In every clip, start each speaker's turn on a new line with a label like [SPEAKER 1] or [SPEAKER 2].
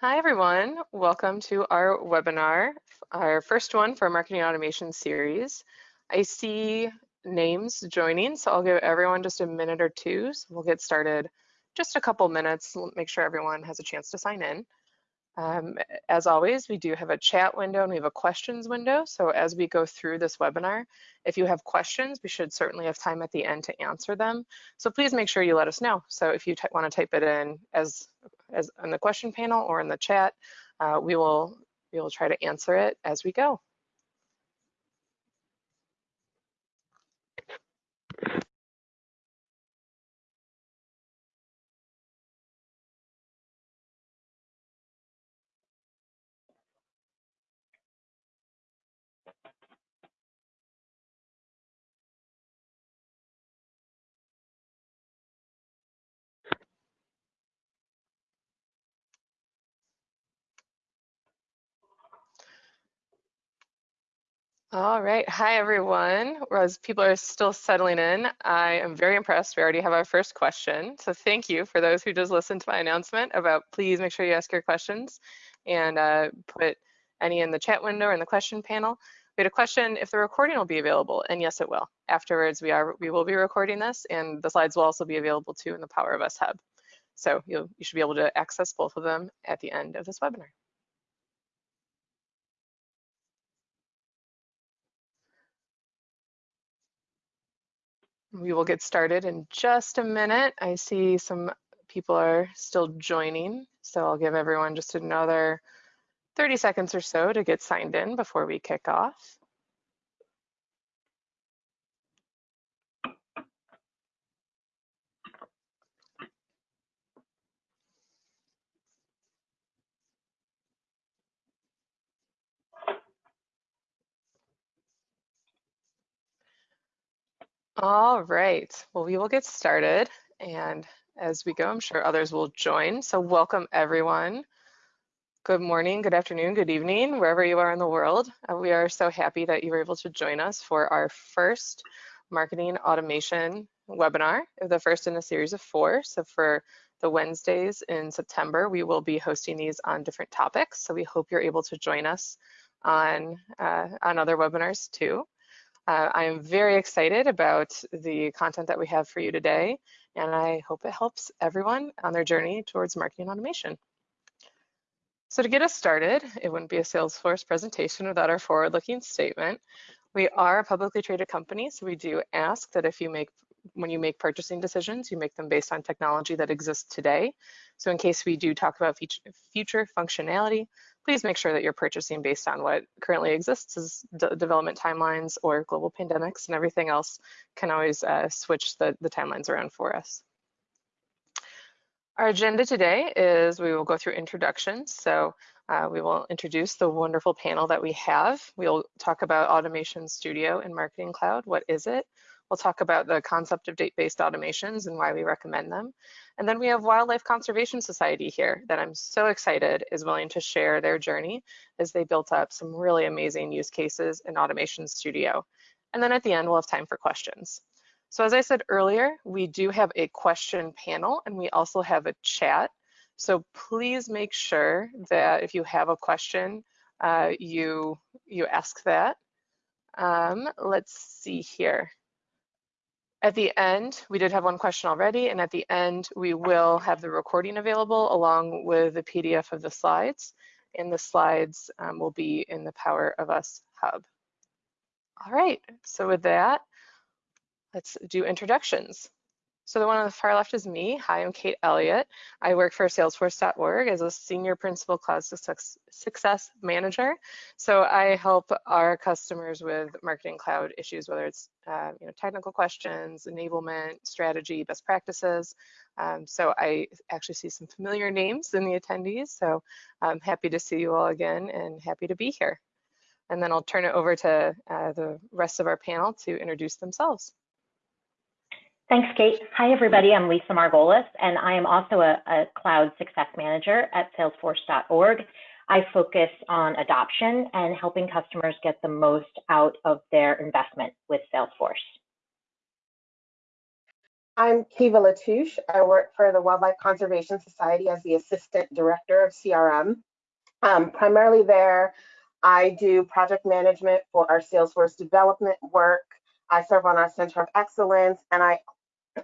[SPEAKER 1] Hi, everyone. Welcome to our webinar, our first one for marketing automation series. I see names joining, so I'll give everyone just a minute or two. So we'll get started just a couple minutes, make sure everyone has a chance to sign in. Um, as always, we do have a chat window and we have a questions window. So as we go through this webinar, if you have questions, we should certainly have time at the end to answer them. So please make sure you let us know. So if you want to type it in as, as on the question panel or in the chat, uh, we will we will try to answer it as we go. All right, hi everyone. As people are still settling in, I am very impressed. We already have our first question. So thank you for those who just listened to my announcement about please make sure you ask your questions and uh, put any in the chat window or in the question panel. We had a question if the recording will be available, and yes, it will. Afterwards, we are we will be recording this, and the slides will also be available too in the Power of Us Hub. So you you should be able to access both of them at the end of this webinar. We will get started in just a minute. I see some people are still joining, so I'll give everyone just another 30 seconds or so to get signed in before we kick off. All right, well, we will get started. And as we go, I'm sure others will join. So welcome everyone. Good morning, good afternoon, good evening, wherever you are in the world. Uh, we are so happy that you were able to join us for our first marketing automation webinar, the first in a series of four. So for the Wednesdays in September, we will be hosting these on different topics. So we hope you're able to join us on, uh, on other webinars too. Uh, I am very excited about the content that we have for you today, and I hope it helps everyone on their journey towards marketing automation. So to get us started, it wouldn't be a Salesforce presentation without our forward-looking statement. We are a publicly traded company, so we do ask that if you make when you make purchasing decisions, you make them based on technology that exists today. So in case we do talk about future functionality, please make sure that you're purchasing based on what currently exists as development timelines or global pandemics and everything else can always uh, switch the, the timelines around for us. Our agenda today is we will go through introductions. So uh, we will introduce the wonderful panel that we have. We'll talk about Automation Studio and Marketing Cloud. What is it? We'll talk about the concept of date-based automations and why we recommend them. And then we have Wildlife Conservation Society here that I'm so excited is willing to share their journey as they built up some really amazing use cases in Automation Studio. And then at the end, we'll have time for questions. So as I said earlier, we do have a question panel and we also have a chat. So please make sure that if you have a question, uh, you, you ask that. Um, let's see here. At the end, we did have one question already, and at the end, we will have the recording available along with the PDF of the slides, and the slides um, will be in the Power of Us Hub. All right, so with that, let's do introductions. So the one on the far left is me. Hi, I'm Kate Elliott. I work for Salesforce.org as a Senior Principal Cloud Success Manager. So I help our customers with Marketing Cloud issues, whether it's uh, you know, technical questions, enablement, strategy, best practices. Um, so I actually see some familiar names in the attendees. So I'm happy to see you all again and happy to be here. And then I'll turn it over to uh, the rest of our panel to introduce themselves.
[SPEAKER 2] Thanks, Kate. Hi, everybody. I'm Lisa Margolis, and I am also a, a Cloud Success Manager at Salesforce.org. I focus on adoption and helping customers get the most out of their investment with Salesforce.
[SPEAKER 3] I'm Kiva Latouche. I work for the Wildlife Conservation Society as the Assistant Director of CRM. Um, primarily there, I do project management for our Salesforce development work. I serve on our Center of Excellence, and I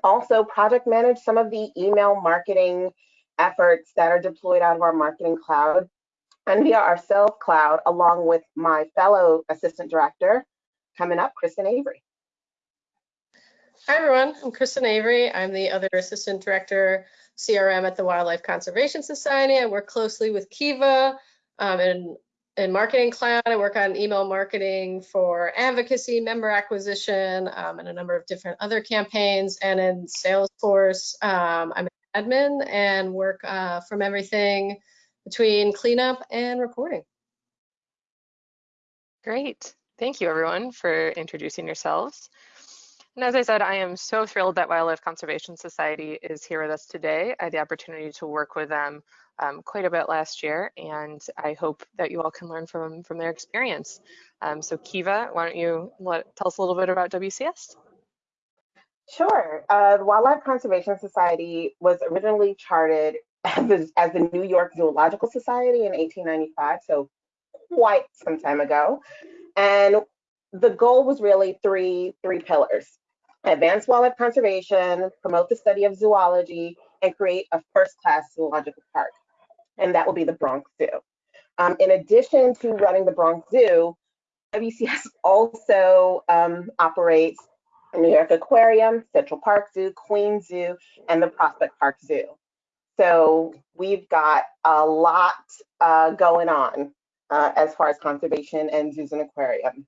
[SPEAKER 3] also project manage some of the email marketing efforts that are deployed out of our marketing cloud and via our sales cloud, along with my fellow assistant director coming up, Kristen Avery.
[SPEAKER 4] Hi, everyone. I'm Kristen Avery. I'm the other assistant director CRM at the Wildlife Conservation Society. I work closely with Kiva um, in, in Marketing Cloud. I work on email marketing for advocacy, member acquisition, um, and a number of different other campaigns. And in Salesforce, um, I'm an admin and work uh, from everything between cleanup and reporting.
[SPEAKER 1] Great. Thank you, everyone, for introducing yourselves. And as I said, I am so thrilled that Wildlife Conservation Society is here with us today. I had the opportunity to work with them um, quite a bit last year, and I hope that you all can learn from, from their experience. Um, so Kiva, why don't you let, tell us a little bit about WCS?
[SPEAKER 3] Sure. Uh, the Wildlife Conservation Society was originally charted as the, as the New York Zoological Society in 1895, so quite some time ago. And the goal was really three three pillars advance wildlife conservation, promote the study of zoology, and create a first-class zoological park. And that will be the Bronx Zoo. Um, in addition to running the Bronx Zoo, WCS also um, operates New York Aquarium, Central Park Zoo, Queens Zoo, and the Prospect Park Zoo. So we've got a lot uh, going on uh, as far as conservation and zoos and aquarium.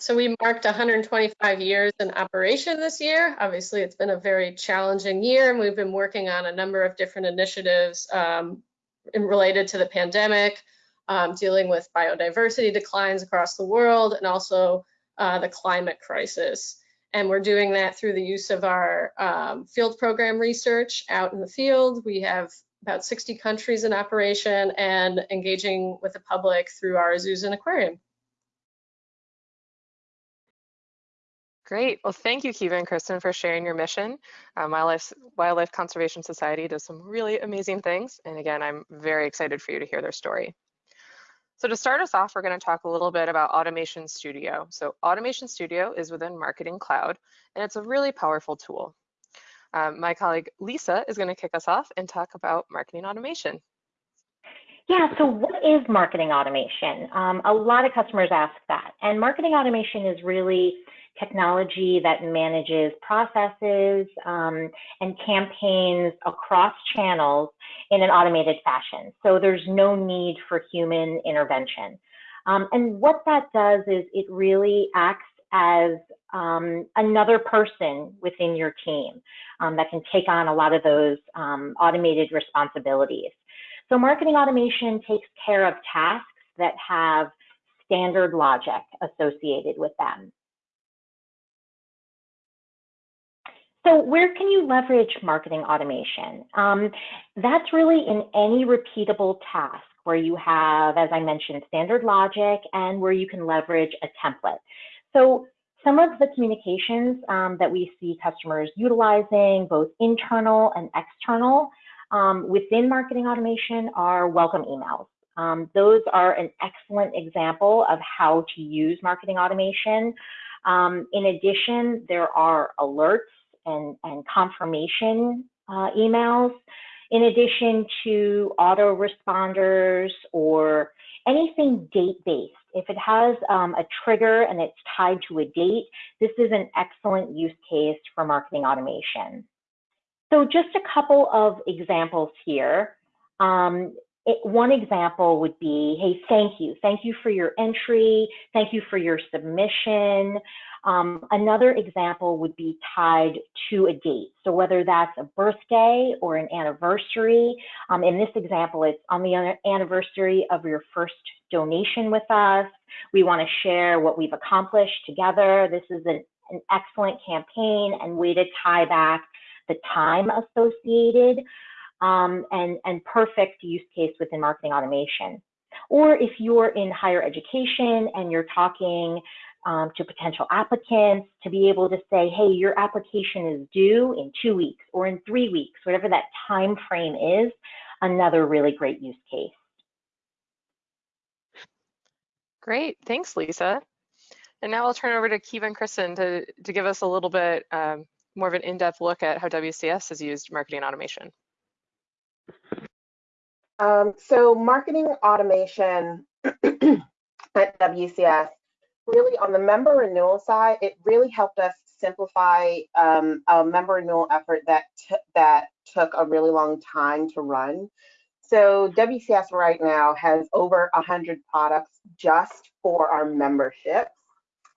[SPEAKER 4] So we marked 125 years in operation this year. Obviously, it's been a very challenging year, and we've been working on a number of different initiatives um, related to the pandemic, um, dealing with biodiversity declines across the world, and also uh, the climate crisis. And we're doing that through the use of our um, field program research out in the field. We have about 60 countries in operation and engaging with the public through our zoos and aquarium.
[SPEAKER 1] Great. Well, thank you, Kiva and Kristen, for sharing your mission. Um, Wildlife, Wildlife Conservation Society does some really amazing things. And again, I'm very excited for you to hear their story. So to start us off, we're going to talk a little bit about Automation Studio. So Automation Studio is within Marketing Cloud, and it's a really powerful tool. Um, my colleague Lisa is going to kick us off and talk about marketing automation.
[SPEAKER 2] Yeah, so what is marketing automation? Um, a lot of customers ask that. And marketing automation is really technology that manages processes um, and campaigns across channels in an automated fashion. So there's no need for human intervention. Um, and what that does is it really acts as um, another person within your team um, that can take on a lot of those um, automated responsibilities. So marketing automation takes care of tasks that have standard logic associated with them. So where can you leverage marketing automation? Um, that's really in any repeatable task where you have, as I mentioned, standard logic and where you can leverage a template. So some of the communications um, that we see customers utilizing, both internal and external, um, within marketing automation are welcome emails. Um, those are an excellent example of how to use marketing automation. Um, in addition, there are alerts and, and confirmation uh, emails, in addition to autoresponders or anything date-based. If it has um, a trigger and it's tied to a date, this is an excellent use case for marketing automation. So just a couple of examples here. Um, it, one example would be, hey, thank you. Thank you for your entry. Thank you for your submission. Um, another example would be tied to a date. So whether that's a birthday or an anniversary, um, in this example, it's on the anniversary of your first donation with us. We want to share what we've accomplished together. This is an, an excellent campaign and way to tie back the time associated um, and, and perfect use case within marketing automation. Or if you're in higher education and you're talking um, to potential applicants, to be able to say, hey, your application is due in two weeks or in three weeks, whatever that time frame is, another really great use case.
[SPEAKER 1] Great, thanks, Lisa. And now I'll turn over to Kiva and Kristen to, to give us a little bit um, more of an in-depth look at how WCS has used marketing automation.
[SPEAKER 3] Um, so marketing automation at WCS, really on the member renewal side, it really helped us simplify um, a member renewal effort that that took a really long time to run. So WCS right now has over 100 products just for our memberships.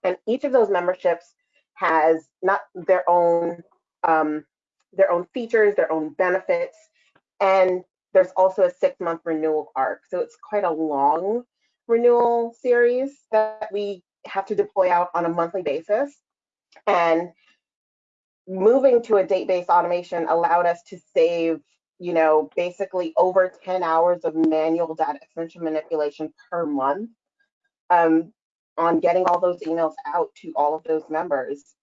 [SPEAKER 3] And each of those memberships has not their own um, their own features, their own benefits, and there's also a six month renewal arc. So it's quite a long renewal series that we have to deploy out on a monthly basis. And moving to a date-based automation allowed us to save, you know, basically over 10 hours of manual data extension manipulation per month um, on getting all those emails out to all of those members.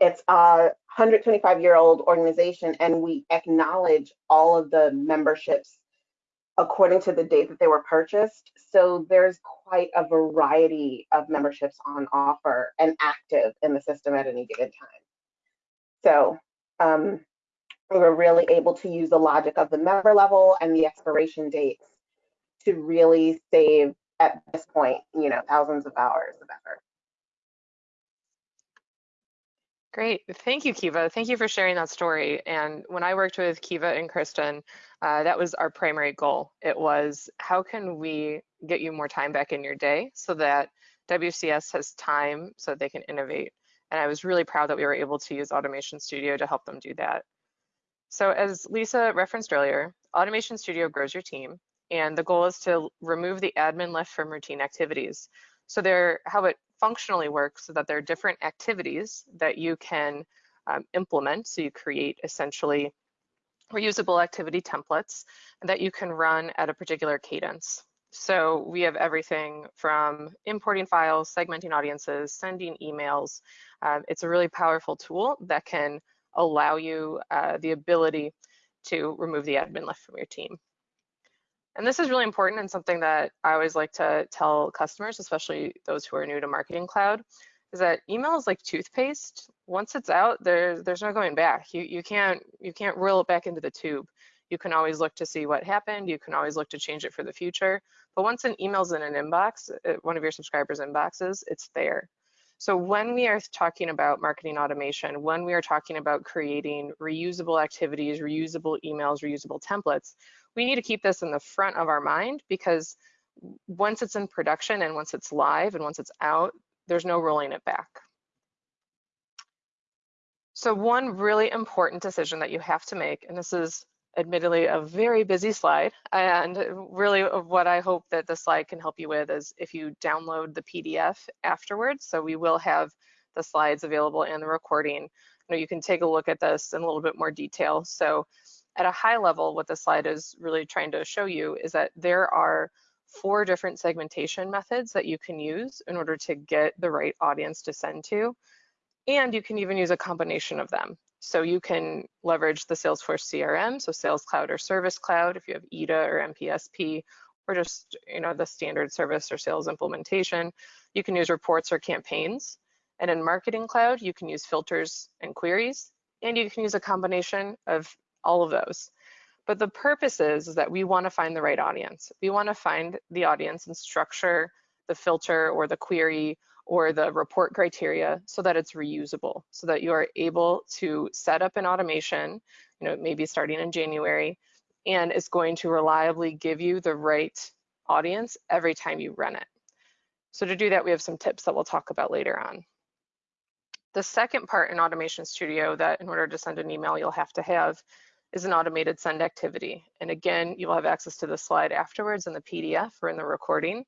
[SPEAKER 3] It's a 125 year old organization and we acknowledge all of the memberships according to the date that they were purchased. So there's quite a variety of memberships on offer and active in the system at any given time. So um, we were really able to use the logic of the member level and the expiration dates to really save at this point, you know, thousands of hours of effort.
[SPEAKER 1] Great, thank you, Kiva. Thank you for sharing that story. And when I worked with Kiva and Kristen, uh, that was our primary goal. It was how can we get you more time back in your day so that WCS has time so they can innovate. And I was really proud that we were able to use Automation Studio to help them do that. So as Lisa referenced earlier, Automation Studio grows your team, and the goal is to remove the admin lift from routine activities. So there, how it functionally work so that there are different activities that you can um, implement. So you create essentially reusable activity templates that you can run at a particular cadence. So we have everything from importing files, segmenting audiences, sending emails. Um, it's a really powerful tool that can allow you uh, the ability to remove the admin left from your team. And this is really important and something that I always like to tell customers, especially those who are new to Marketing Cloud, is that email is like toothpaste. Once it's out, there, there's no going back. You, you, can't, you can't reel it back into the tube. You can always look to see what happened. You can always look to change it for the future. But once an email's in an inbox, uh, one of your subscribers' inboxes, it's there. So when we are talking about marketing automation, when we are talking about creating reusable activities, reusable emails, reusable templates, we need to keep this in the front of our mind because once it's in production and once it's live and once it's out, there's no rolling it back. So one really important decision that you have to make, and this is admittedly a very busy slide, and really uh, what I hope that the slide can help you with is if you download the PDF afterwards, so we will have the slides available and the recording. You, know, you can take a look at this in a little bit more detail. So at a high level, what the slide is really trying to show you is that there are four different segmentation methods that you can use in order to get the right audience to send to. And you can even use a combination of them. So you can leverage the Salesforce CRM, so Sales Cloud or Service Cloud, if you have EDA or NPSP, or just you know the standard service or sales implementation. You can use reports or campaigns. And in Marketing Cloud, you can use filters and queries, and you can use a combination of all of those. But the purpose is, is that we want to find the right audience. We want to find the audience and structure the filter or the query or the report criteria so that it's reusable, so that you are able to set up an automation, you know, maybe starting in January, and it's going to reliably give you the right audience every time you run it. So to do that, we have some tips that we'll talk about later on. The second part in Automation Studio that in order to send an email, you'll have to have is an automated send activity. And again, you will have access to the slide afterwards in the PDF or in the recording.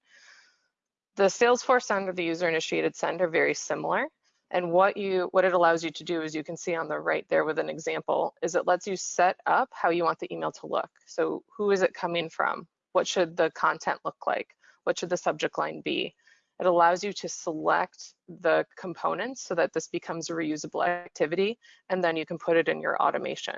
[SPEAKER 1] The Salesforce send or the user initiated send are very similar. And what you what it allows you to do is you can see on the right there with an example is it lets you set up how you want the email to look. So who is it coming from? What should the content look like? What should the subject line be? It allows you to select the components so that this becomes a reusable activity, and then you can put it in your automation.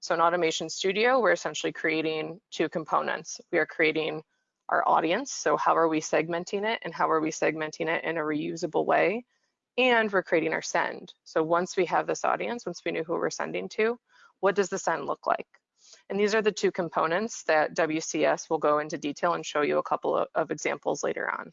[SPEAKER 1] So in Automation Studio, we're essentially creating two components. We are creating our audience, so how are we segmenting it, and how are we segmenting it in a reusable way, and we're creating our send. So once we have this audience, once we know who we're sending to, what does the send look like? And these are the two components that WCS will go into detail and show you a couple of, of examples later on.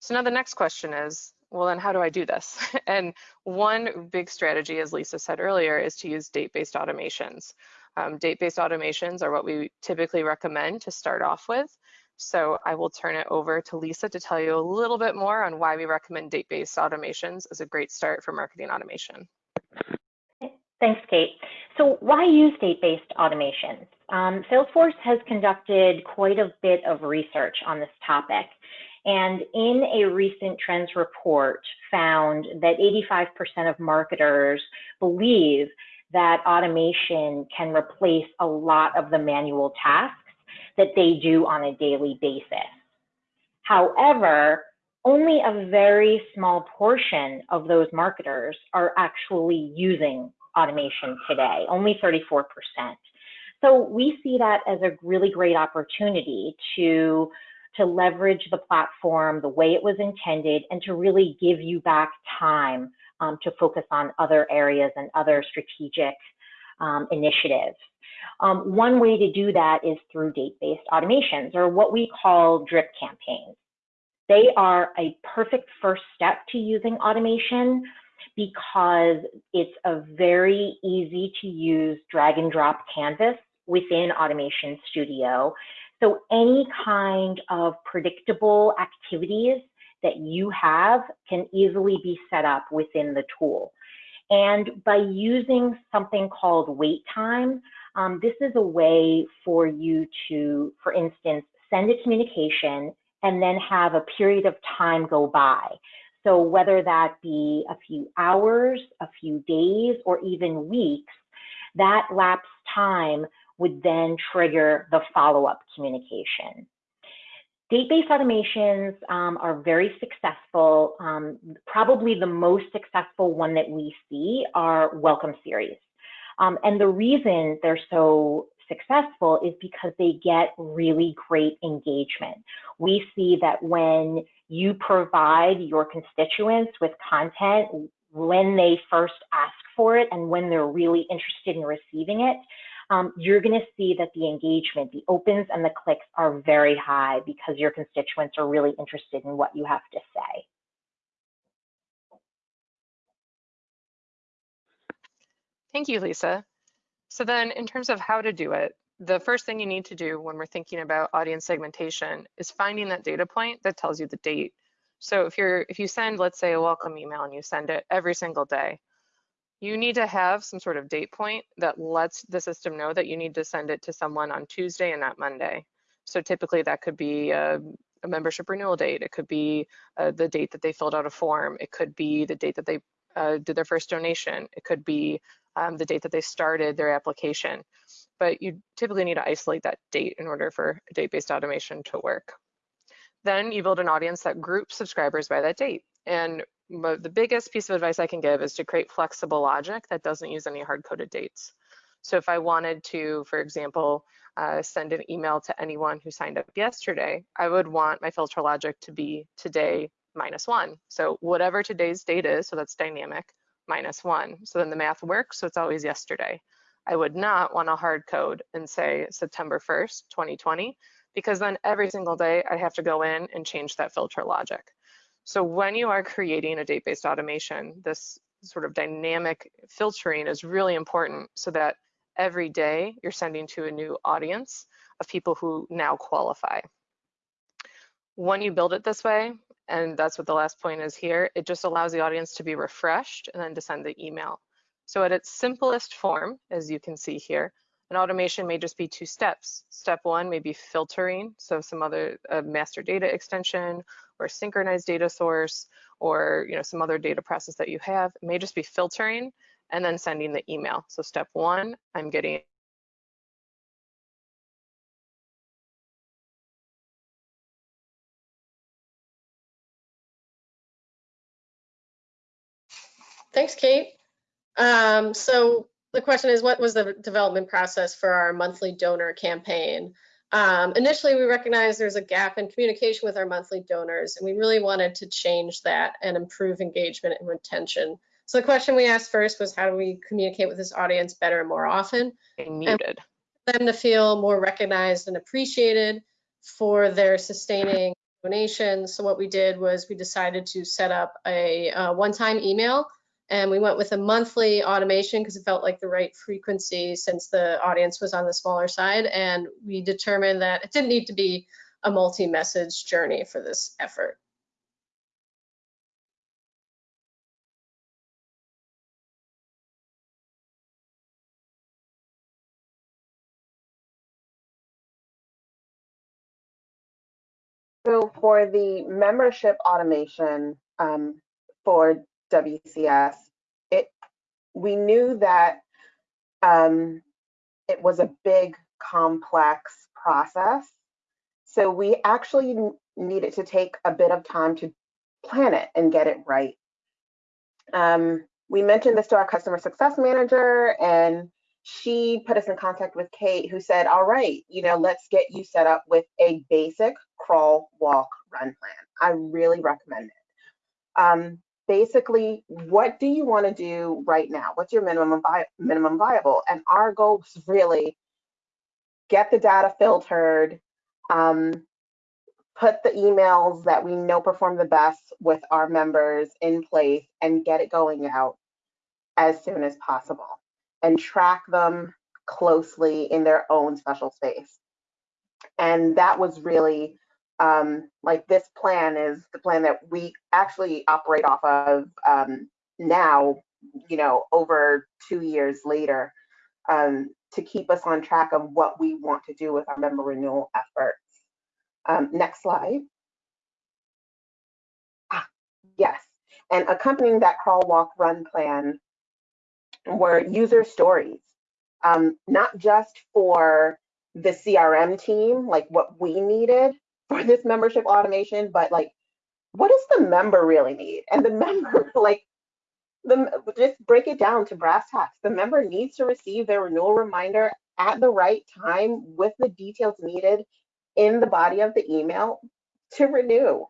[SPEAKER 1] So now the next question is, well, then how do I do this? and one big strategy, as Lisa said earlier, is to use date-based automations. Um, date-based automations are what we typically recommend to start off with. So I will turn it over to Lisa to tell you a little bit more on why we recommend date-based automations as a great start for marketing automation.
[SPEAKER 2] Thanks, Kate. So why use date-based automations? Um, Salesforce has conducted quite a bit of research on this topic. And in a recent trends report found that 85% of marketers believe that automation can replace a lot of the manual tasks that they do on a daily basis. However, only a very small portion of those marketers are actually using automation today, only 34%. So we see that as a really great opportunity to to leverage the platform the way it was intended and to really give you back time um, to focus on other areas and other strategic um, initiatives. Um, one way to do that is through date-based automations or what we call drip campaigns. They are a perfect first step to using automation because it's a very easy to use drag and drop canvas within Automation Studio so any kind of predictable activities that you have can easily be set up within the tool. And by using something called wait time, um, this is a way for you to, for instance, send a communication and then have a period of time go by. So whether that be a few hours, a few days, or even weeks, that lapse time would then trigger the follow-up communication. Date-based automations um, are very successful. Um, probably the most successful one that we see are welcome series. Um, and the reason they're so successful is because they get really great engagement. We see that when you provide your constituents with content when they first ask for it and when they're really interested in receiving it, um, you're going to see that the engagement, the opens and the clicks are very high because your constituents are really interested in what you have to say.
[SPEAKER 1] Thank you, Lisa. So then in terms of how to do it, the first thing you need to do when we're thinking about audience segmentation is finding that data point that tells you the date. So if you're if you send, let's say, a welcome email and you send it every single day, you need to have some sort of date point that lets the system know that you need to send it to someone on Tuesday and not Monday. So typically that could be a, a membership renewal date. It could be uh, the date that they filled out a form. It could be the date that they uh, did their first donation. It could be um, the date that they started their application. But you typically need to isolate that date in order for date-based automation to work. Then you build an audience that groups subscribers by that date. And the biggest piece of advice I can give is to create flexible logic that doesn't use any hard-coded dates. So if I wanted to, for example, uh, send an email to anyone who signed up yesterday, I would want my filter logic to be today minus one. So whatever today's date is, so that's dynamic, minus one. So then the math works, so it's always yesterday. I would not want to hard code and say September 1st, 2020, because then every single day I have to go in and change that filter logic. So when you are creating a date-based automation, this sort of dynamic filtering is really important so that every day you're sending to a new audience of people who now qualify. When you build it this way, and that's what the last point is here, it just allows the audience to be refreshed and then to send the email. So at its simplest form, as you can see here, an automation may just be two steps. Step one may be filtering, so some other uh, master data extension or synchronized data source or you know some other data process that you have. It may just be filtering and then sending the email. So step one, I'm getting
[SPEAKER 4] Thanks, Kate. Um, so the question is, what was the development process for our monthly donor campaign? Um, initially, we recognized there's a gap in communication with our monthly donors, and we really wanted to change that and improve engagement and retention. So the question we asked first was, how do we communicate with this audience better and more often?
[SPEAKER 1] Being muted.
[SPEAKER 4] them to feel more recognized and appreciated for their sustaining donations. So what we did was we decided to set up a, uh one-time email and we went with a monthly automation because it felt like the right frequency since the audience was on the smaller side. And we determined that it didn't need to be a multi-message journey for this effort.
[SPEAKER 3] So for the membership automation um, for WCS, it we knew that um, it was a big, complex process. So we actually needed to take a bit of time to plan it and get it right. Um, we mentioned this to our customer success manager, and she put us in contact with Kate, who said, All right, you know, let's get you set up with a basic crawl, walk, run plan. I really recommend it. Um, basically, what do you want to do right now? What's your minimum vi minimum viable? And our goal is really get the data filtered, um, put the emails that we know perform the best with our members in place, and get it going out as soon as possible and track them closely in their own special space. And that was really um, like this plan is the plan that we actually operate off of um, now, you know, over two years later, um, to keep us on track of what we want to do with our member renewal efforts. Um, next slide. Ah, yes, and accompanying that crawl, walk, run plan were user stories, um, not just for the CRM team, like what we needed, for this membership automation, but like, what does the member really need? And the member, like, the just break it down to brass tacks. The member needs to receive their renewal reminder at the right time with the details needed in the body of the email to renew.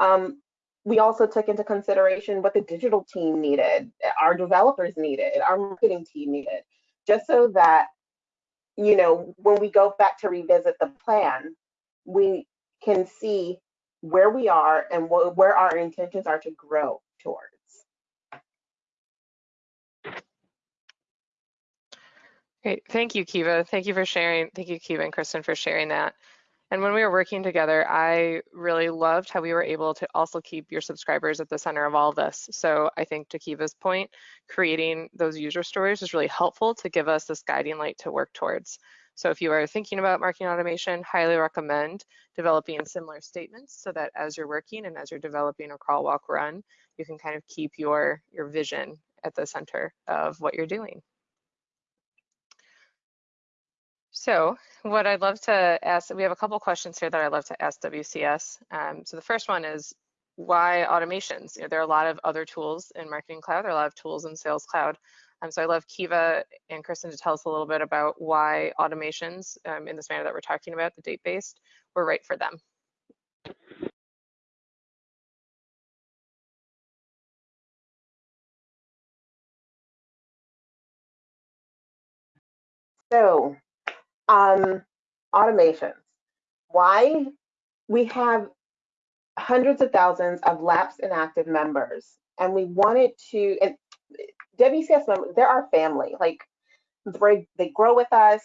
[SPEAKER 3] Um, we also took into consideration what the digital team needed, our developers needed, our marketing team needed, just so that, you know, when we go back to revisit the plan, we can see where we are and wh where our intentions are to grow towards.
[SPEAKER 1] Great. Thank you, Kiva. Thank you for sharing. Thank you, Kiva and Kristen, for sharing that. And when we were working together, I really loved how we were able to also keep your subscribers at the center of all this. So I think to Kiva's point, creating those user stories is really helpful to give us this guiding light to work towards. So if you are thinking about marketing automation, highly recommend developing similar statements so that as you're working and as you're developing a crawl, walk, run, you can kind of keep your, your vision at the center of what you're doing. So what I'd love to ask, we have a couple questions here that I'd love to ask WCS. Um, so the first one is why automations? You know, there are a lot of other tools in Marketing Cloud, there are a lot of tools in Sales Cloud. Um, so I love Kiva and Kristen to tell us a little bit about why automations um, in this manner that we're talking about, the date-based, were right for them.
[SPEAKER 3] So, um, automations. Why we have hundreds of thousands of lapsed and active members, and we wanted to, and WCS members, they're our family. Like they, they grow with us.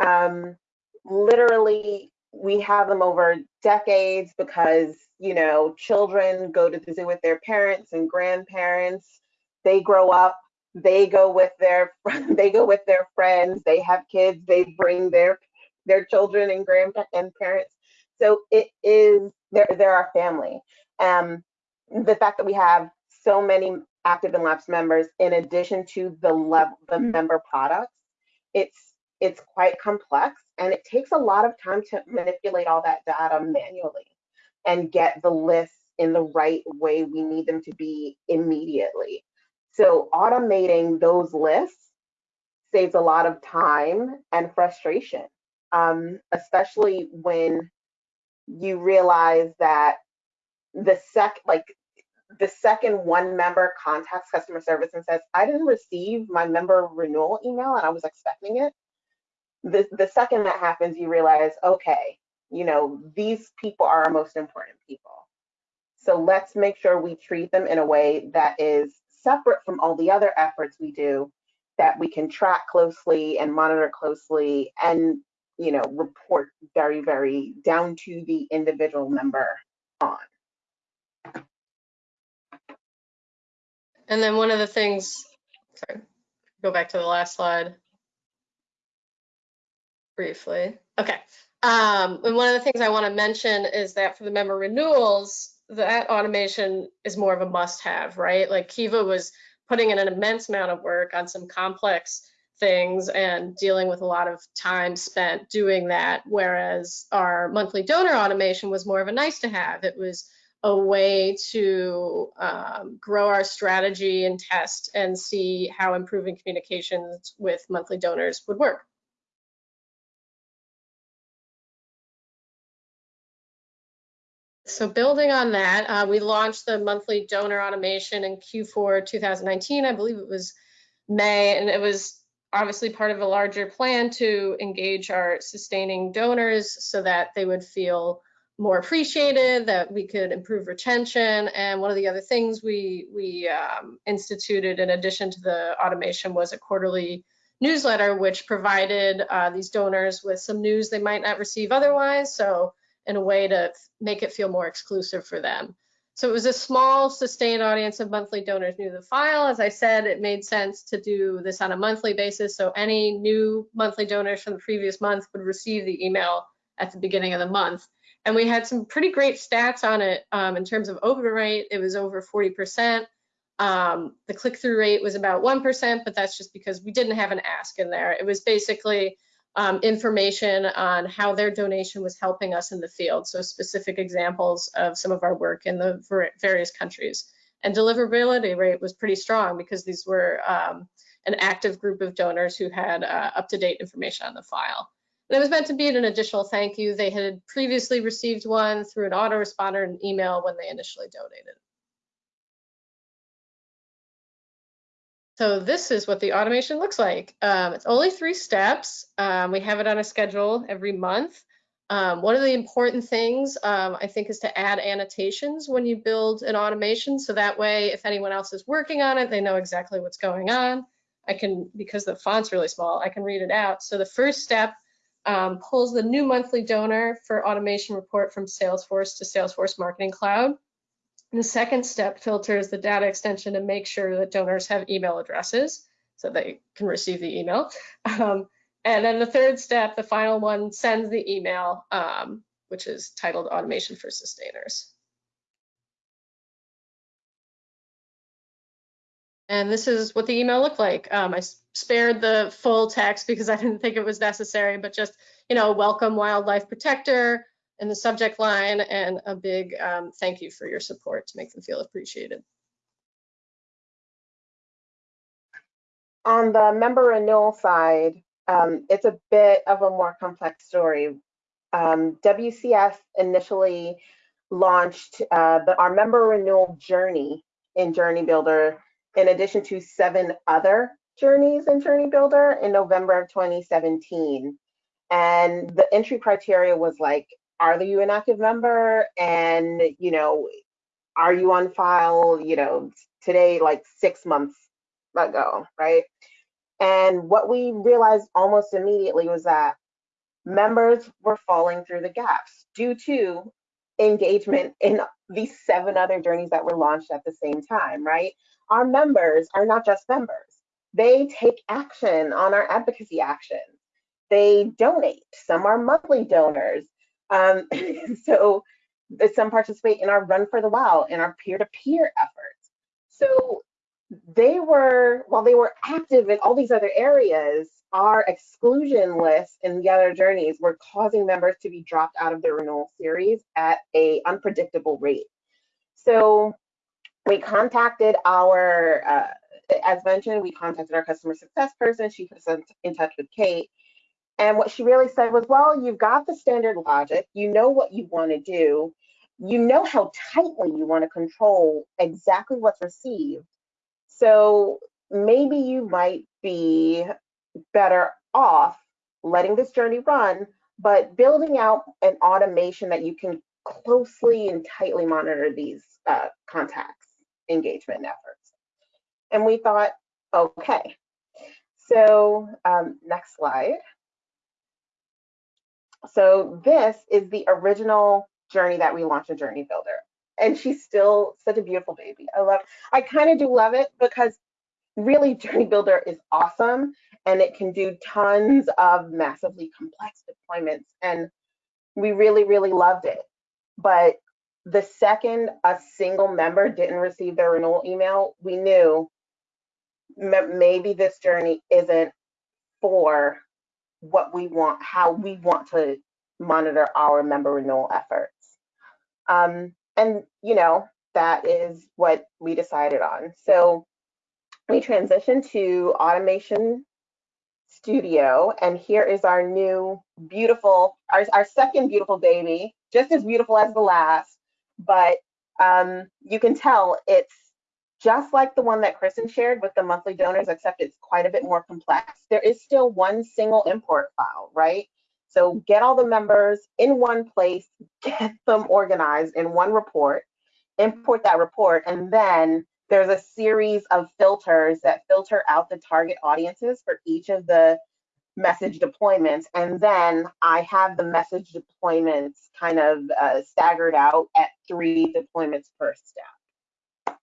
[SPEAKER 3] Um, literally, we have them over decades because you know children go to the zoo with their parents and grandparents. They grow up. They go with their they go with their friends. They have kids. They bring their their children and grandparents. And parents. So it is they're they're our family. Um, the fact that we have so many active and lapsed members in addition to the level the member products it's it's quite complex and it takes a lot of time to manipulate all that data manually and get the lists in the right way we need them to be immediately. So automating those lists saves a lot of time and frustration, um, especially when you realize that the sec like the second one member contacts customer service and says, I didn't receive my member renewal email and I was expecting it. The, the second that happens, you realize, okay, you know, these people are our most important people. So let's make sure we treat them in a way that is separate from all the other efforts we do that we can track closely and monitor closely and, you know, report very, very down to the individual member on.
[SPEAKER 4] And then one of the things, sorry, go back to the last slide briefly. Okay. Um, and one of the things I want to mention is that for the member renewals, that automation is more of a must have, right? Like Kiva was putting in an immense amount of work on some complex things and dealing with a lot of time spent doing that. Whereas our monthly donor automation was more of a nice to have. It was a way to um, grow our strategy and test and see how improving communications with monthly donors would work. So building on that, uh, we launched the monthly donor automation in Q4 2019. I believe it was May, and it was obviously part of a larger plan to engage our sustaining donors so that they would feel more appreciated, that we could improve retention. And one of the other things we, we um, instituted in addition to the automation was a quarterly newsletter, which provided uh, these donors with some news they might not receive otherwise. So in a way to make it feel more exclusive for them. So it was a small sustained audience of monthly donors new to the file. As I said, it made sense to do this on a monthly basis. So any new monthly donors from the previous month would receive the email at the beginning of the month. And we had some pretty great stats on it um, in terms of open rate. It was over 40%. Um, the click-through rate was about 1%, but that's just because we didn't have an ask in there. It was basically um, information on how their donation was helping us in the field. So specific examples of some of our work in the various countries. And deliverability rate was pretty strong because these were um, an active group of donors who had uh, up-to-date information on the file. And it was meant to be an additional thank you. They had previously received one through an autoresponder and email when they initially donated. So this is what the automation looks like. Um, it's only three steps. Um, we have it on a schedule every month. Um, one of the important things um, I think is to add annotations when you build an automation. So that way, if anyone else is working on it, they know exactly what's going on. I can, because the font's really small, I can read it out. So the first step um, pulls the new monthly donor for automation report from Salesforce to Salesforce Marketing Cloud. The second step filters the data extension to make sure that donors have email addresses so they can receive the email. Um, and then the third step, the final one, sends the email, um, which is titled Automation for Sustainers. And this is what the email looked like. Um, I spared the full text because I didn't think it was necessary, but just, you know, welcome wildlife protector, in the subject line and a big um, thank you for your support to make them feel appreciated.
[SPEAKER 3] On the member renewal side, um, it's a bit of a more complex story. Um, WCS initially launched uh, the, our member renewal journey in Journey Builder, in addition to seven other journeys in Journey Builder in November of 2017. And the entry criteria was like are you an active member? And you know are you on file you know today like six months ago right? And what we realized almost immediately was that members were falling through the gaps due to engagement in these seven other journeys that were launched at the same time right our members are not just members they take action on our advocacy actions they donate some are monthly donors um, so some participate in our Run for the Wild and our peer-to-peer efforts. So they were, while they were active in all these other areas, our exclusion list in the other journeys were causing members to be dropped out of their renewal series at a unpredictable rate. So we contacted our uh, as mentioned, we contacted our customer success person. She put us in touch with Kate. And what she really said was, well, you've got the standard logic. You know what you want to do. You know how tightly you want to control exactly what's received. So maybe you might be better off letting this journey run, but building out an automation that you can closely and tightly monitor these uh, contacts engagement efforts. And we thought, okay. So um, next slide. So this is the original journey that we launched a Journey Builder. And she's still such a beautiful baby. I love, I kind of do love it because really Journey Builder is awesome and it can do tons of massively complex deployments. And we really, really loved it. But the second a single member didn't receive their renewal email, we knew maybe this journey isn't for what we want, how we want to monitor our member renewal efforts. Um, and, you know, that is what we decided on. So we transitioned to Automation Studio, and here is our new beautiful, our, our second beautiful baby, just as beautiful as the last, but um, you can tell it's just like the one that Kristen shared with the monthly donors, except it's quite a bit more complex. There is still one single import file, right? So get all the members in one place, get them organized in one report, import that report, and then there's a series of filters that filter out the target audiences for each of the message deployments. And then I have the message deployments kind of uh, staggered out at three deployments per step.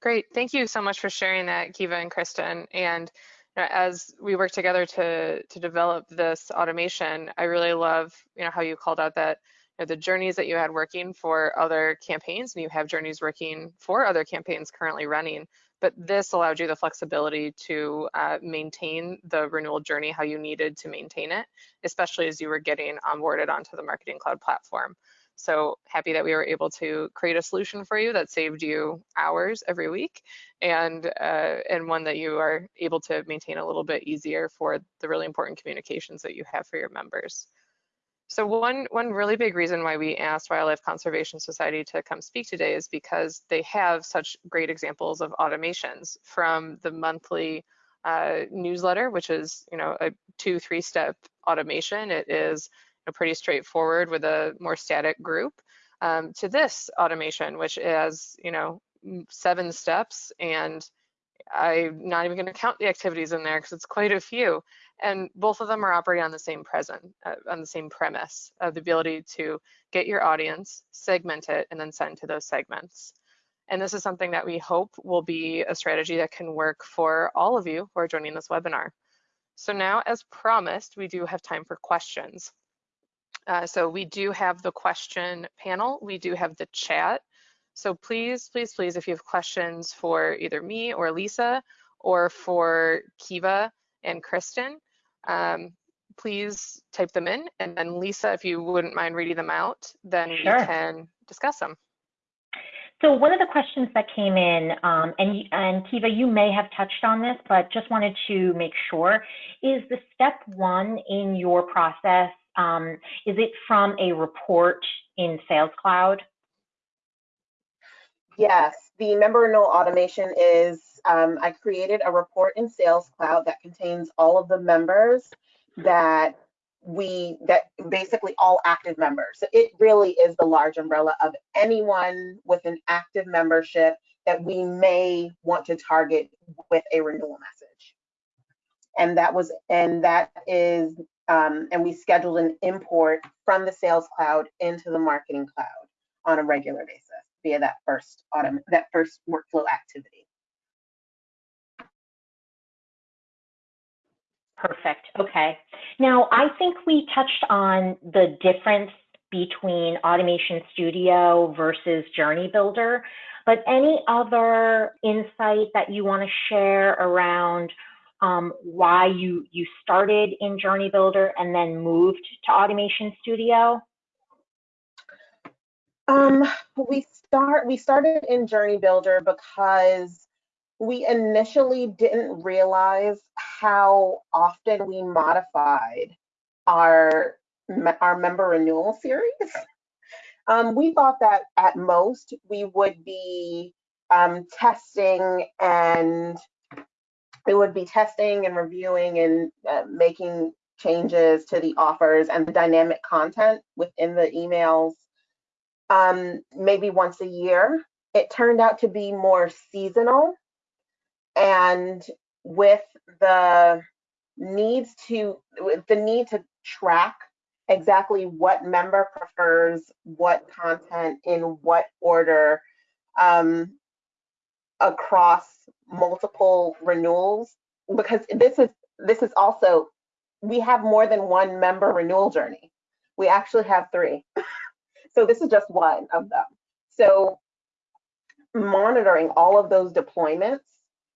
[SPEAKER 1] Great, thank you so much for sharing that, Kiva and Kristen. And as we work together to to develop this automation, I really love you know how you called out that you know, the journeys that you had working for other campaigns, and you have journeys working for other campaigns currently running but this allowed you the flexibility to uh, maintain the renewal journey how you needed to maintain it, especially as you were getting onboarded onto the Marketing Cloud platform. So happy that we were able to create a solution for you that saved you hours every week and uh, and one that you are able to maintain a little bit easier for the really important communications that you have for your members. So one, one really big reason why we asked Wildlife Conservation Society to come speak today is because they have such great examples of automations from the monthly uh, newsletter, which is you know a two, three step automation. It is you know, pretty straightforward with a more static group um, to this automation, which has you know seven steps and I'm not even going to count the activities in there because it's quite a few. And both of them are operating on the same present, uh, on the same premise of the ability to get your audience, segment it, and then send to those segments. And this is something that we hope will be a strategy that can work for all of you who are joining this webinar. So now, as promised, we do have time for questions. Uh, so we do have the question panel, we do have the chat, so please, please, please, if you have questions for either me or Lisa or for Kiva and Kristen, um, please type them in. And then Lisa, if you wouldn't mind reading them out, then sure. we can discuss them.
[SPEAKER 2] So one of the questions that came in, um, and, and Kiva, you may have touched on this, but just wanted to make sure, is the step one in your process, um, is it from a report in Sales Cloud?
[SPEAKER 3] Yes, the member renewal automation is, um, I created a report in Sales Cloud that contains all of the members that we, that basically all active members. So it really is the large umbrella of anyone with an active membership that we may want to target with a renewal message. And that was, and that is, um, and we scheduled an import from the Sales Cloud into the Marketing Cloud on a regular basis via that first autumn, that first workflow activity.
[SPEAKER 2] Perfect. Okay. Now, I think we touched on the difference between Automation Studio versus Journey Builder, but any other insight that you want to share around um, why you, you started in Journey Builder and then moved to Automation Studio?
[SPEAKER 3] Um, we start we started in Journey Builder because we initially didn't realize how often we modified our our member renewal series. Um, we thought that at most we would be um, testing and we would be testing and reviewing and uh, making changes to the offers and the dynamic content within the emails um, maybe once a year. It turned out to be more seasonal. And with the needs to with the need to track exactly what member prefers what content in what order um, across multiple renewals because this is this is also we have more than one member renewal journey. We actually have three so this is just one of them so monitoring all of those deployments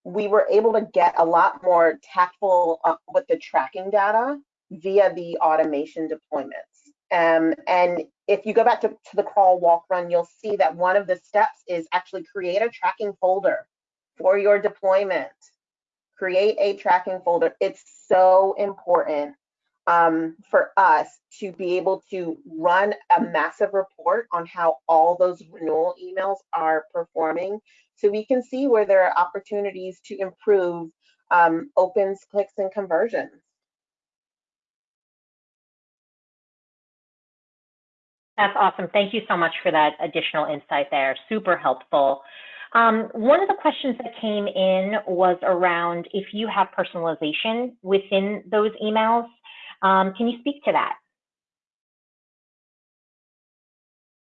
[SPEAKER 3] we were able to get a lot more tactful uh, with the tracking data via the automation deployments. Um, and if you go back to, to the crawl, walk, run, you'll see that one of the steps is actually create a tracking folder for your deployment. Create a tracking folder. It's so important um, for us to be able to run a massive report on how all those renewal emails are performing so we can see where there are opportunities to improve um, opens, clicks, and conversions.
[SPEAKER 2] That's awesome. Thank you so much for that additional insight there. Super helpful. Um, one of the questions that came in was around if you have personalization within those emails. Um, can you speak to that?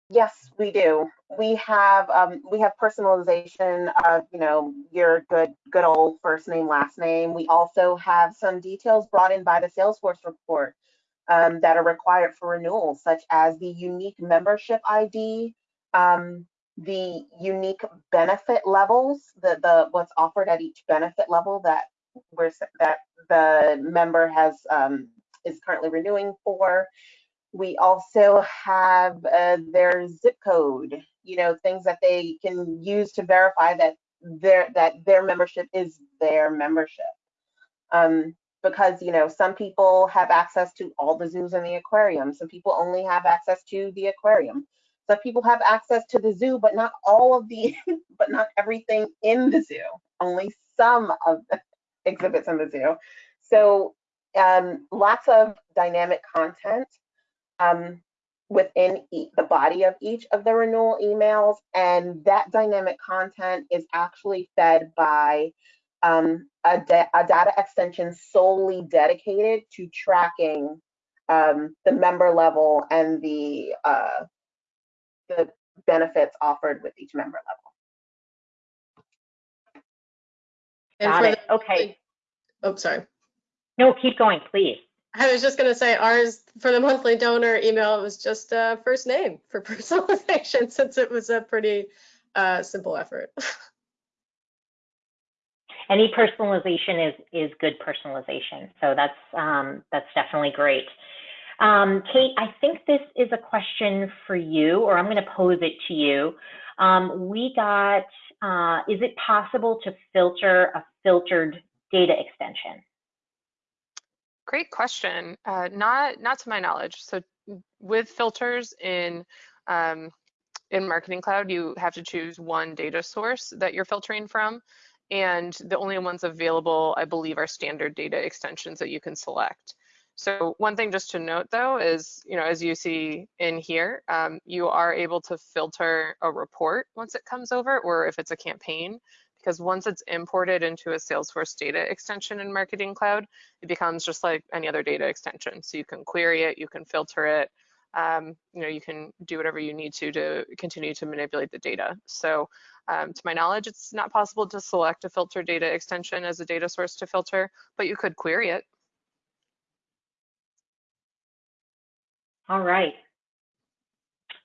[SPEAKER 3] Yes, we do. We have um, we have personalization of you know your good good old first name last name. We also have some details brought in by the Salesforce report um, that are required for renewals, such as the unique membership ID, um, the unique benefit levels, the the what's offered at each benefit level that we're that the member has um, is currently renewing for we also have uh, their zip code, you know, things that they can use to verify that their that their membership is their membership. Um, because you know some people have access to all the zoos in the aquarium. Some people only have access to the aquarium. Some people have access to the zoo, but not all of the, but not everything in the zoo. Only some of the exhibits in the zoo. So um, lots of dynamic content um, within e the body of each of the renewal emails. And that dynamic content is actually fed by um, a, a, data extension solely dedicated to tracking um, the member level and the uh, the benefits offered with each member
[SPEAKER 2] level. Got it. Okay.
[SPEAKER 4] Oh, sorry.
[SPEAKER 2] No, keep going, please.
[SPEAKER 4] I was just going to say ours for the monthly donor email it was just uh, first name for personalization since it was a pretty uh, simple effort.
[SPEAKER 2] Any personalization is is good personalization, so that's um, that's definitely great. Um, Kate, I think this is a question for you, or I'm going to pose it to you. Um, we got, uh, is it possible to filter a filtered data extension?
[SPEAKER 1] Great question. Uh, not not to my knowledge. So with filters in um, in Marketing Cloud, you have to choose one data source that you're filtering from. And the only ones available, I believe, are standard data extensions that you can select. So one thing just to note though is, you know, as you see in here, um, you are able to filter a report once it comes over or if it's a campaign because once it's imported into a Salesforce data extension in Marketing Cloud, it becomes just like any other data extension. So you can query it, you can filter it, um, you know, you can do whatever you need to to continue to manipulate the data. So um, to my knowledge, it's not possible to select a filter data extension as a data source to filter, but you could query it.
[SPEAKER 2] All right.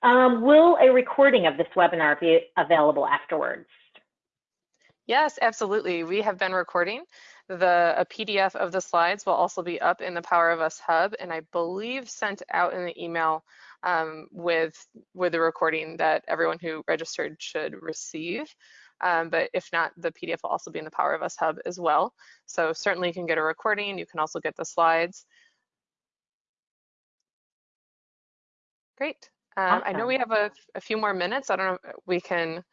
[SPEAKER 2] Um, will a recording of this webinar be available afterwards?
[SPEAKER 1] Yes, absolutely. We have been recording. The a PDF of the slides will also be up in the Power of Us Hub, and I believe sent out in the email um, with, with the recording that everyone who registered should receive. Um, but if not, the PDF will also be in the Power of Us Hub as well. So certainly you can get a recording. You can also get the slides. Great. Um, awesome. I know we have a, a, few more minutes. I don't know, we can,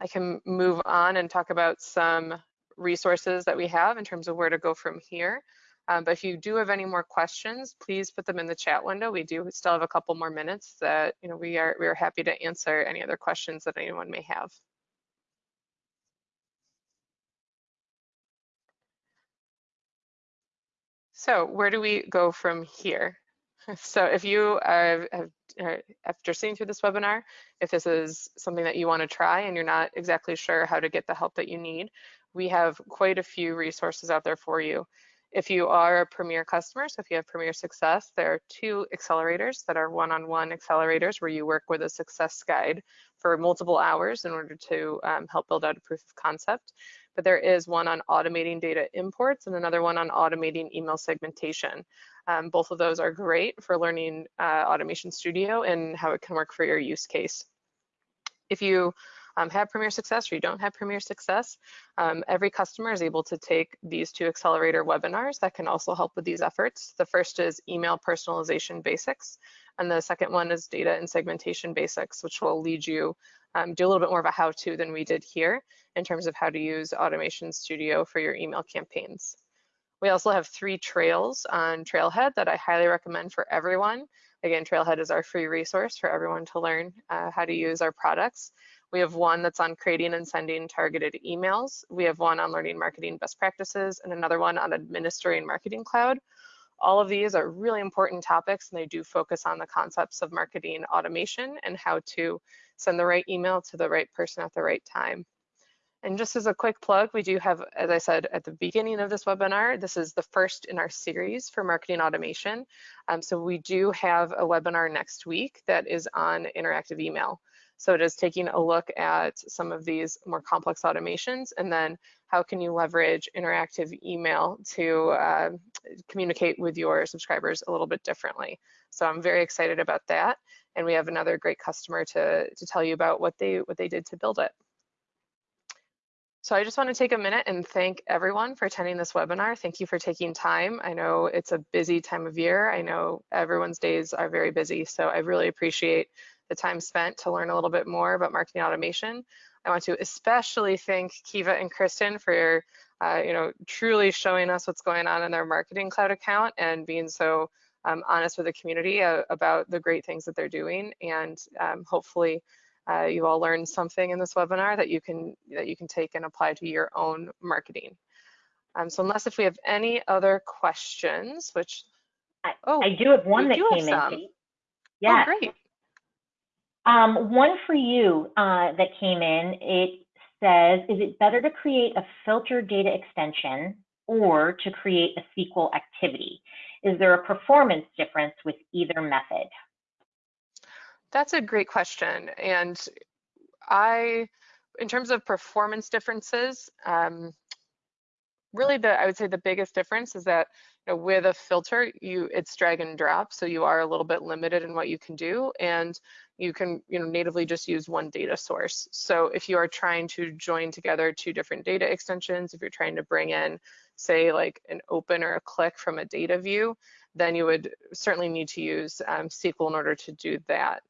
[SPEAKER 1] I can move on and talk about some resources that we have in terms of where to go from here. Um, but if you do have any more questions, please put them in the chat window. We do still have a couple more minutes that, you know, we are, we are happy to answer any other questions that anyone may have. So where do we go from here? So if you have, after seeing through this webinar, if this is something that you want to try and you're not exactly sure how to get the help that you need, we have quite a few resources out there for you. If you are a Premier customer, so if you have Premier Success, there are two accelerators that are one-on-one -on -one accelerators where you work with a success guide for multiple hours in order to um, help build out a proof of concept but there is one on automating data imports and another one on automating email segmentation. Um, both of those are great for learning uh, Automation Studio and how it can work for your use case. If you um, have Premier Success or you don't have Premier Success, um, every customer is able to take these two accelerator webinars that can also help with these efforts. The first is email personalization basics, and the second one is data and segmentation basics, which will lead you um, do a little bit more of a how-to than we did here in terms of how to use Automation Studio for your email campaigns. We also have three trails on Trailhead that I highly recommend for everyone. Again, Trailhead is our free resource for everyone to learn uh, how to use our products. We have one that's on creating and sending targeted emails. We have one on learning marketing best practices and another one on administering Marketing Cloud. All of these are really important topics and they do focus on the concepts of marketing automation and how to send the right email to the right person at the right time. And just as a quick plug, we do have, as I said at the beginning of this webinar, this is the first in our series for marketing automation. Um, so we do have a webinar next week that is on interactive email. So it is taking a look at some of these more complex automations and then how can you leverage interactive email to uh, communicate with your subscribers a little bit differently. So I'm very excited about that. And we have another great customer to, to tell you about what they, what they did to build it. So I just want to take a minute and thank everyone for attending this webinar. Thank you for taking time. I know it's a busy time of year. I know everyone's days are very busy, so I really appreciate the time spent to learn a little bit more about marketing automation. I want to especially thank Kiva and Kristen for uh, you know, truly showing us what's going on in their marketing cloud account and being so um, honest with the community uh, about the great things that they're doing. And um, hopefully uh, you all learned something in this webinar that you can that you can take and apply to your own marketing. Um, so unless if we have any other questions, which
[SPEAKER 2] I, oh, I do have one that came in.
[SPEAKER 1] Yeah. Oh, great.
[SPEAKER 2] Um, one for you uh, that came in. It says, is it better to create a filter data extension or to create a SQL activity? Is there a performance difference with either method?
[SPEAKER 1] That's a great question. And I, in terms of performance differences, um, really the, I would say the biggest difference is that you know, with a filter, you it's drag and drop, so you are a little bit limited in what you can do, and you can you know natively just use one data source. So if you are trying to join together two different data extensions, if you're trying to bring in, say like an open or a click from a data view, then you would certainly need to use um, SQL in order to do that.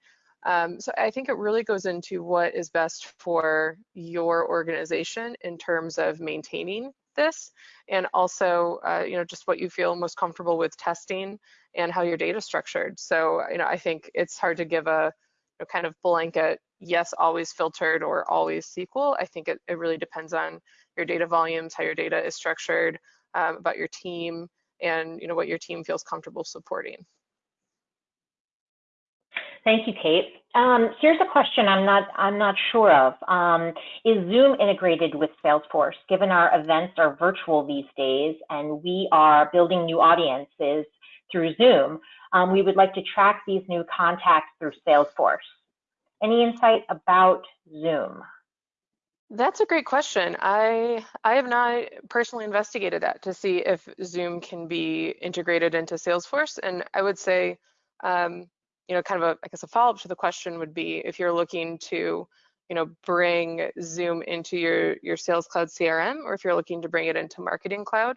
[SPEAKER 1] Um, so I think it really goes into what is best for your organization in terms of maintaining this and also uh, you know just what you feel most comfortable with testing and how your data is structured. So you know i think it's hard to give a you know, kind of blanket yes always filtered or always sql i think it, it really depends on your data volumes how your data is structured um, about your team and you know what your team feels comfortable supporting
[SPEAKER 2] Thank you, Kate. Um, here's a question I'm not I'm not sure of. Um, is Zoom integrated with Salesforce? Given our events are virtual these days and we are building new audiences through Zoom, um, we would like to track these new contacts through Salesforce. Any insight about Zoom?
[SPEAKER 1] That's a great question. I I have not personally investigated that to see if Zoom can be integrated into Salesforce, and I would say um, you know, kind of a, I guess a follow-up to the question would be if you're looking to, you know, bring Zoom into your, your Sales Cloud CRM, or if you're looking to bring it into Marketing Cloud.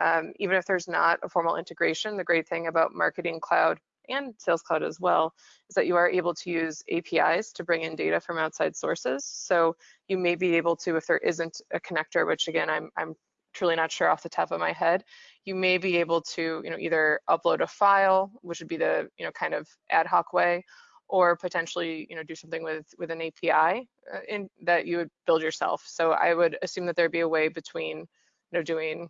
[SPEAKER 1] Um, even if there's not a formal integration, the great thing about Marketing Cloud and Sales Cloud as well is that you are able to use APIs to bring in data from outside sources. So you may be able to, if there isn't a connector, which again, I'm, I'm truly not sure off the top of my head, you may be able to, you know, either upload a file, which would be the, you know, kind of ad hoc way, or potentially, you know, do something with with an API uh, in that you would build yourself. So I would assume that there'd be a way between, you know, doing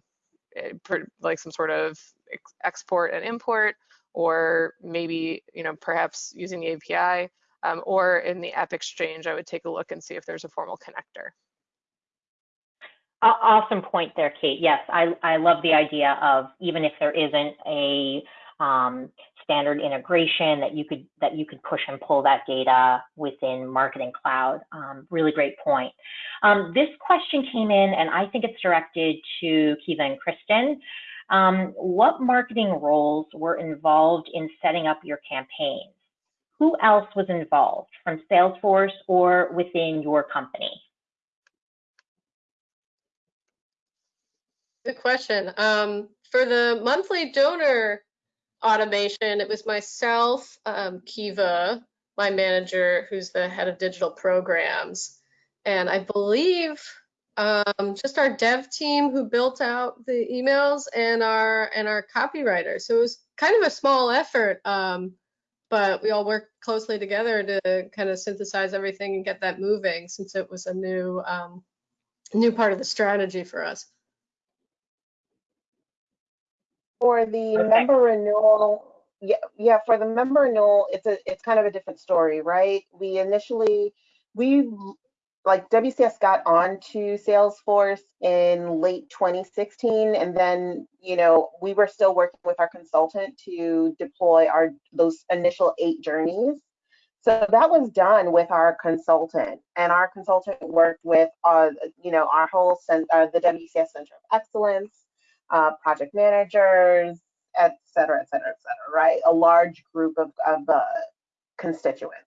[SPEAKER 1] uh, like some sort of ex export and import, or maybe, you know, perhaps using the API, um, or in the App Exchange, I would take a look and see if there's a formal connector.
[SPEAKER 2] Awesome point there, Kate. Yes, I, I love the idea of even if there isn't a um, standard integration that you could that you could push and pull that data within Marketing Cloud. Um, really great point. Um, this question came in, and I think it's directed to Kiva and Kristen. Um, what marketing roles were involved in setting up your campaigns? Who else was involved from Salesforce or within your company?
[SPEAKER 4] Good question. Um, for the monthly donor automation, it was myself, um, Kiva, my manager, who's the head of digital programs, and I believe um, just our dev team who built out the emails and our and our copywriter. So it was kind of a small effort, um, but we all worked closely together to kind of synthesize everything and get that moving since it was a new um, new part of the strategy for us.
[SPEAKER 3] For the okay. member renewal, yeah, yeah, for the member renewal, it's a it's kind of a different story, right? We initially we like WCS got onto Salesforce in late 2016, and then you know we were still working with our consultant to deploy our those initial eight journeys. So that was done with our consultant, and our consultant worked with uh, you know our whole uh, the WCS Center of Excellence, uh, project managers, et cetera, et cetera, et cetera, right? A large group of, of uh, constituents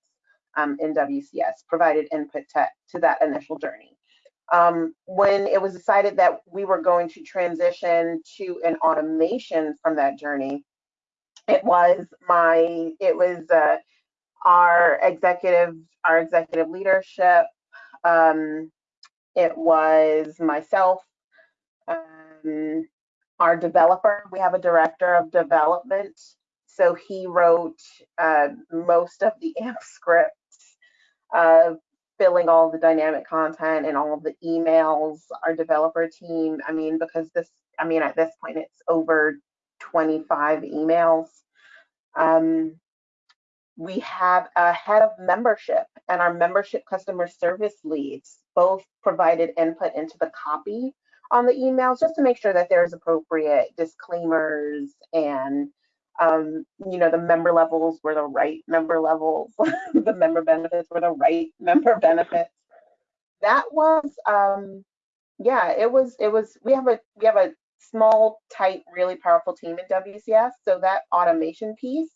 [SPEAKER 3] um, in WCS provided input to, to that initial journey. Um, when it was decided that we were going to transition to an automation from that journey, it was my, it was uh, our executive, our executive leadership, um, it was myself, um, our developer, we have a director of development. So he wrote uh, most of the AMP scripts, uh, filling all the dynamic content and all the emails, our developer team. I mean, because this, I mean, at this point, it's over 25 emails. Um, we have a head of membership and our membership customer service leads both provided input into the copy on the emails just to make sure that there's appropriate disclaimers and um, you know the member levels were the right member levels the member benefits were the right member benefits. That was um yeah it was it was we have a we have a small tight really powerful team in wcs so that automation piece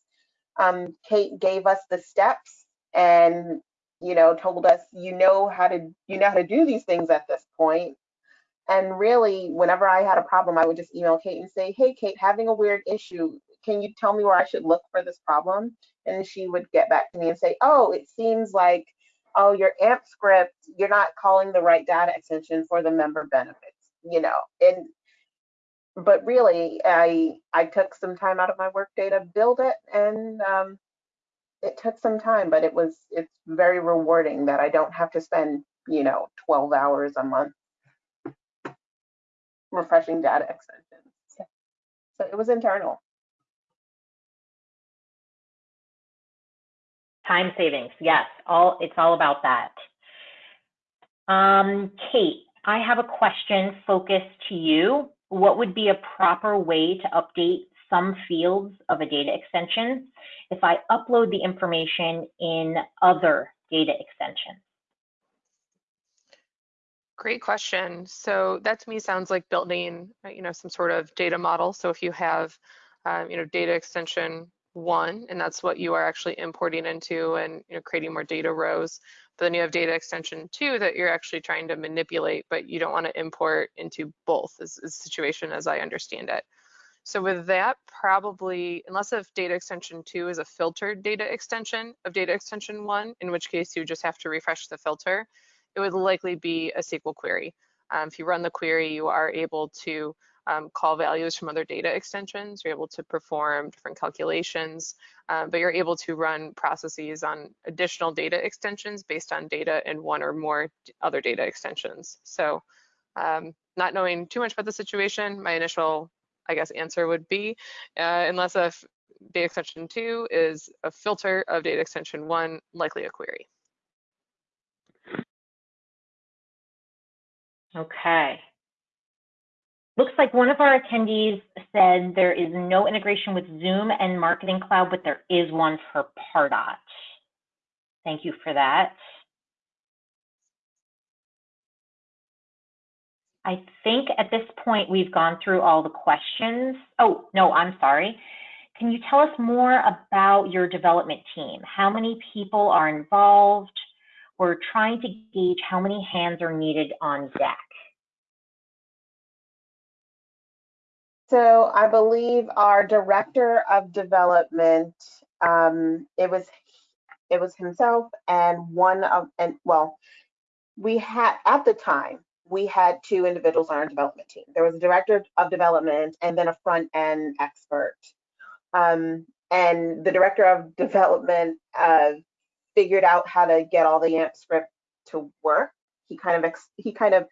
[SPEAKER 3] um kate gave us the steps and you know told us you know how to you know how to do these things at this point and really, whenever I had a problem, I would just email Kate and say, hey, Kate, having a weird issue. Can you tell me where I should look for this problem? And she would get back to me and say, oh, it seems like, oh, your AMP script, you're not calling the right data extension for the member benefits, you know. And but really, I I took some time out of my workday to build it, and um, it took some time, but it was it's very rewarding that I don't have to spend you know 12 hours a month refreshing data extensions. So it was internal.
[SPEAKER 2] Time savings, yes, all it's all about that. Um, Kate, I have a question focused to you. What would be a proper way to update some fields of a data extension if I upload the information in other data extensions?
[SPEAKER 1] Great question. So that to me sounds like building, uh, you know, some sort of data model. So if you have, um, you know, data extension one, and that's what you are actually importing into and you know, creating more data rows. But then you have data extension two that you're actually trying to manipulate, but you don't want to import into both is, is the situation as I understand it. So with that, probably, unless if data extension two is a filtered data extension of data extension one, in which case you just have to refresh the filter, it would likely be a SQL query. Um, if you run the query, you are able to um, call values from other data extensions. You're able to perform different calculations, uh, but you're able to run processes on additional data extensions based on data in one or more other data extensions. So um, not knowing too much about the situation, my initial, I guess, answer would be, uh, unless a data extension two is a filter of data extension one, likely a query.
[SPEAKER 2] Okay. Looks like one of our attendees said there is no integration with Zoom and Marketing Cloud, but there is one for Pardot. Thank you for that. I think at this point we've gone through all the questions. Oh, no, I'm sorry. Can you tell us more about your development team? How many people are involved? We're trying to gauge how many hands are needed on deck.
[SPEAKER 3] So I believe our director of development, um, it was it was himself and one of and well, we had at the time we had two individuals on our development team. There was a director of development and then a front end expert. Um, and the director of development uh, figured out how to get all the AMP script to work. He kind of he kind of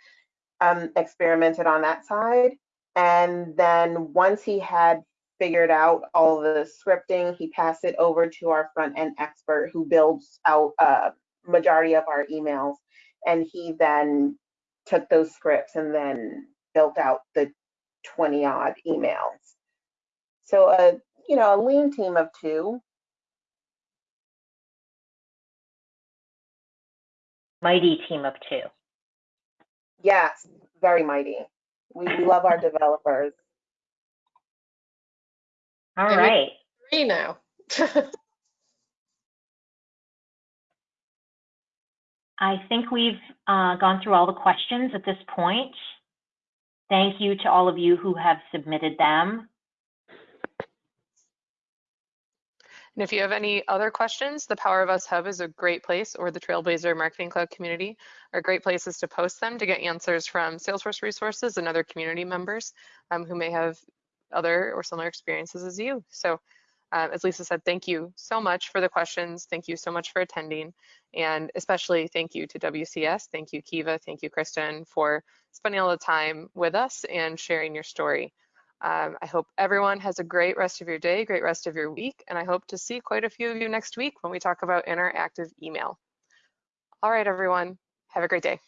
[SPEAKER 3] um, experimented on that side. And then once he had figured out all the scripting, he passed it over to our front end expert who builds out a uh, majority of our emails. And he then took those scripts and then built out the 20 odd emails. So a, you know, a lean team of two.
[SPEAKER 2] Mighty team of two.
[SPEAKER 3] Yes, very mighty. We, we love our developers.
[SPEAKER 2] All right.
[SPEAKER 4] Three now.
[SPEAKER 2] I think we've uh, gone through all the questions at this point. Thank you to all of you who have submitted them.
[SPEAKER 1] And if you have any other questions, the Power of Us Hub is a great place, or the Trailblazer Marketing Cloud community are great places to post them to get answers from Salesforce resources and other community members um, who may have other or similar experiences as you. So um, as Lisa said, thank you so much for the questions. Thank you so much for attending. And especially thank you to WCS. Thank you, Kiva. Thank you, Kristen, for spending all the time with us and sharing your story. Um, I hope everyone has a great rest of your day, great rest of your week, and I hope to see quite a few of you next week when we talk about interactive email. All right, everyone, have a great day.